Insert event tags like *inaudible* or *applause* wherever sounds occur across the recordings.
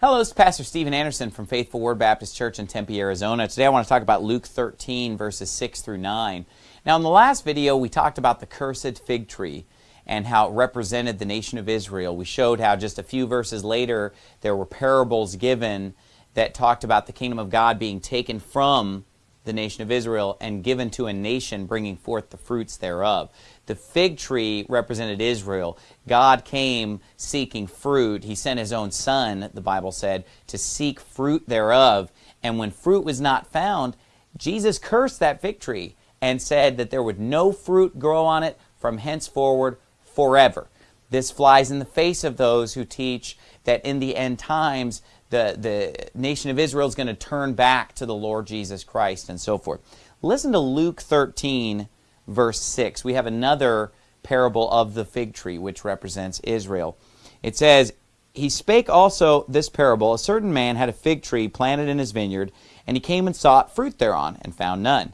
Hello, it's Pastor Steven Anderson from Faithful Word Baptist Church in Tempe, Arizona. Today I want to talk about Luke 13, verses 6 through 9. Now, in the last video, we talked about the cursed fig tree and how it represented the nation of Israel. We showed how just a few verses later there were parables given that talked about the kingdom of God being taken from the nation of Israel and given to a nation bringing forth the fruits thereof. The fig tree represented Israel. God came seeking fruit. He sent his own son, the Bible said, to seek fruit thereof. And when fruit was not found, Jesus cursed that fig tree and said that there would no fruit grow on it from henceforward forever. This flies in the face of those who teach that in the end times the, the nation of Israel is going to turn back to the Lord Jesus Christ and so forth. Listen to Luke 13, verse 6. We have another parable of the fig tree, which represents Israel. It says, He spake also this parable, A certain man had a fig tree planted in his vineyard, and he came and sought fruit thereon, and found none.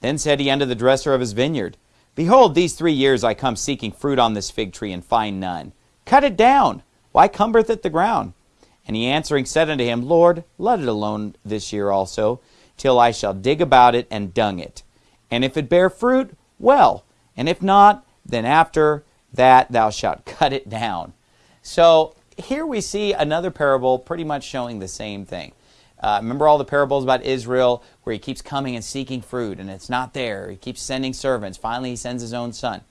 Then said he unto the dresser of his vineyard, Behold, these three years I come seeking fruit on this fig tree, and find none. Cut it down. Why cumbereth it the ground? And he answering said unto him, Lord, let it alone this year also, till I shall dig about it and dung it. And if it bear fruit, well. And if not, then after that thou shalt *laughs* cut it down. So here we see another parable pretty much showing the same thing. Uh, remember all the parables about Israel where he keeps coming and seeking fruit and it's not there. He keeps sending servants. Finally, he sends his own son.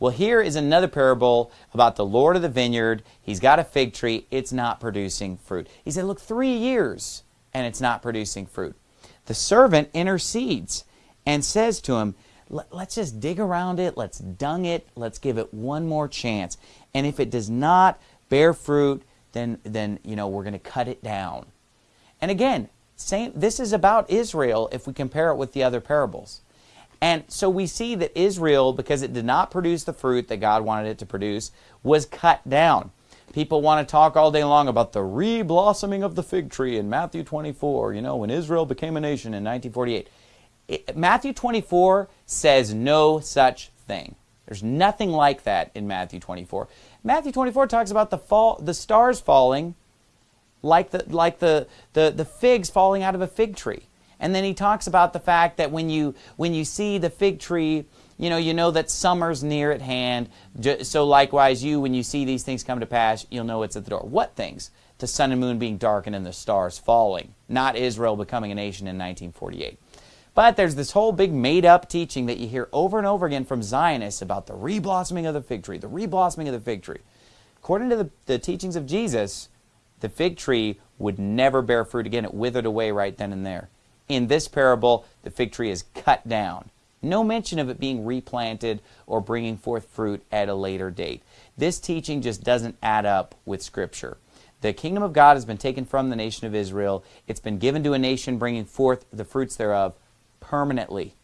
Well, here is another parable about the Lord of the vineyard. He's got a fig tree. It's not producing fruit. He said, look, three years and it's not producing fruit. The servant intercedes and says to him, let's just dig around it. Let's dung it. Let's give it one more chance. And if it does not bear fruit, then, then you know, we're going to cut it down. And again, same, this is about Israel if we compare it with the other parables. And so we see that Israel, because it did not produce the fruit that God wanted it to produce, was cut down. People want to talk all day long about the re-blossoming of the fig tree in Matthew 24, you know, when Israel became a nation in 1948. It, Matthew 24 says no such thing. There's nothing like that in Matthew 24. Matthew 24 talks about the fall, the stars falling like the like the, the, the figs falling out of a fig tree. And then he talks about the fact that when you, when you see the fig tree, you know, you know that summer's near at hand. So likewise, you, when you see these things come to pass, you'll know it's at the door. What things? The sun and moon being darkened and the stars falling. Not Israel becoming a nation in 1948. But there's this whole big made-up teaching that you hear over and over again from Zionists about the reblossoming of the fig tree, the reblossoming of the fig tree. According to the, the teachings of Jesus, the fig tree would never bear fruit again. It withered away right then and there. In this parable, the fig tree is cut down. No mention of it being replanted or bringing forth fruit at a later date. This teaching just doesn't add up with Scripture. The kingdom of God has been taken from the nation of Israel. It's been given to a nation bringing forth the fruits thereof permanently.